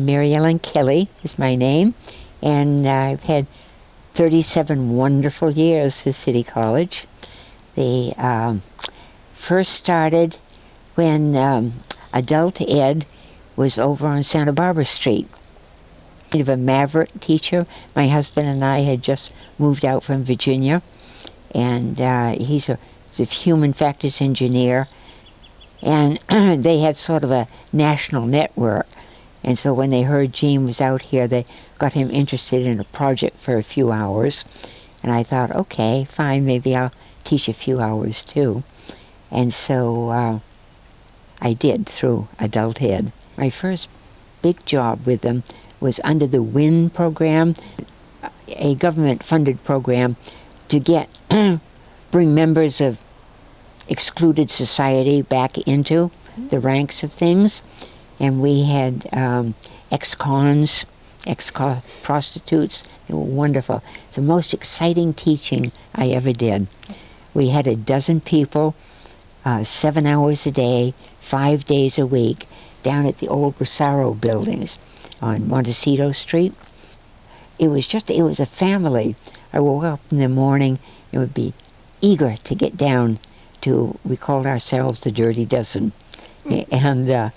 Mary Ellen Kelly is my name, and I've had 37 wonderful years at City College. They um, first started when um, adult ed was over on Santa Barbara Street. Kind of a maverick teacher. My husband and I had just moved out from Virginia, and uh, he's, a, he's a human factors engineer. And they have sort of a national network. And so when they heard Gene was out here, they got him interested in a project for a few hours. And I thought, okay, fine, maybe I'll teach a few hours too. And so uh, I did through Adult Ed. My first big job with them was under the WIN program, a government-funded program to get bring members of excluded society back into the ranks of things. And we had um, ex-cons, ex-prostitutes. They were wonderful. It's the most exciting teaching I ever did. We had a dozen people, uh, seven hours a day, five days a week, down at the old Rosaro buildings on Montecito Street. It was just, it was a family. I woke up in the morning and would be eager to get down to, we called ourselves the Dirty Dozen. And uh,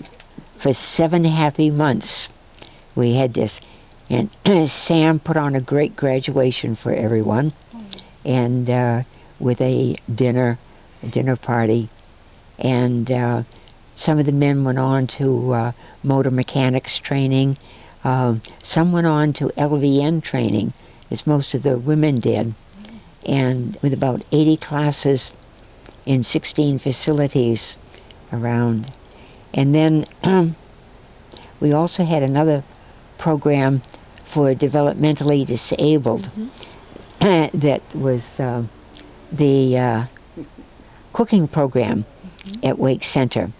for seven happy months, we had this. And Sam put on a great graduation for everyone. And uh, with a dinner, a dinner party. And uh, some of the men went on to uh, motor mechanics training. Um, some went on to LVN training, as most of the women did. And with about 80 classes in 16 facilities around. And then we also had another program for developmentally disabled mm -hmm. that was uh, the uh, cooking program mm -hmm. at Wake Center.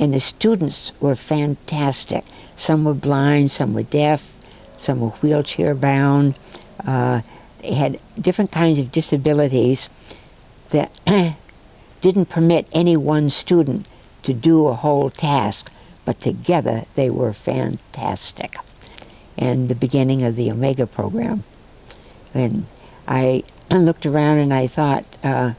And the students were fantastic. Some were blind, some were deaf, some were wheelchair bound. Uh, they had different kinds of disabilities that didn't permit any one student to do a whole task, but together they were fantastic. And the beginning of the Omega program. And I looked around and I thought, uh,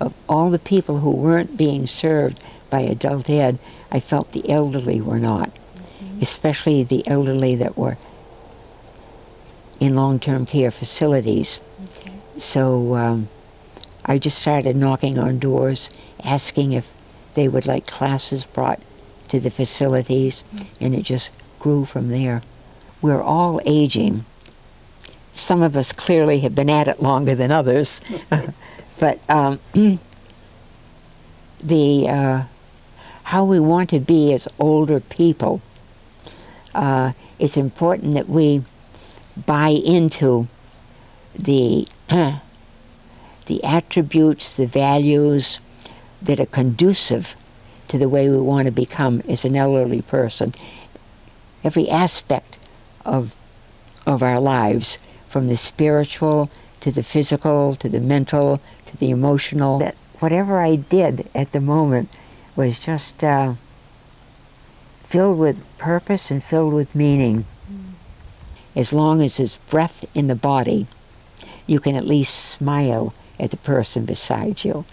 of all the people who weren't being served by adult ed, I felt the elderly were not, mm -hmm. especially the elderly that were in long-term care facilities. Okay. So um, I just started knocking on doors, asking if they would like classes brought to the facilities, and it just grew from there. We're all aging. Some of us clearly have been at it longer than others, but um, the uh, how we want to be as older people, uh, it's important that we buy into the the attributes, the values that are conducive to the way we want to become as an elderly person. Every aspect of, of our lives, from the spiritual to the physical to the mental to the emotional, that whatever I did at the moment was just uh, filled with purpose and filled with meaning. As long as there's breath in the body, you can at least smile at the person beside you.